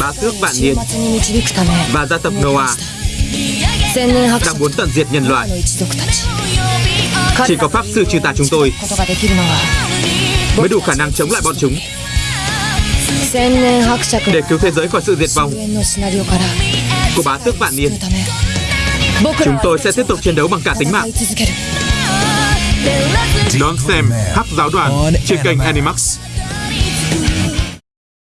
Bá tước vạn niên và gia tộc Noah đang muốn tận diệt nhân loại. Chỉ có pháp sư trừ tà chúng tôi mới đủ khả năng chống lại bọn chúng để cứu thế giới khỏi sự diệt vong của bá tước vạn niên. Chúng tôi sẽ tiếp tục chiến đấu bằng cả tính mạng. Đón xem Hắc Giáo đoàn trên kênh Animax.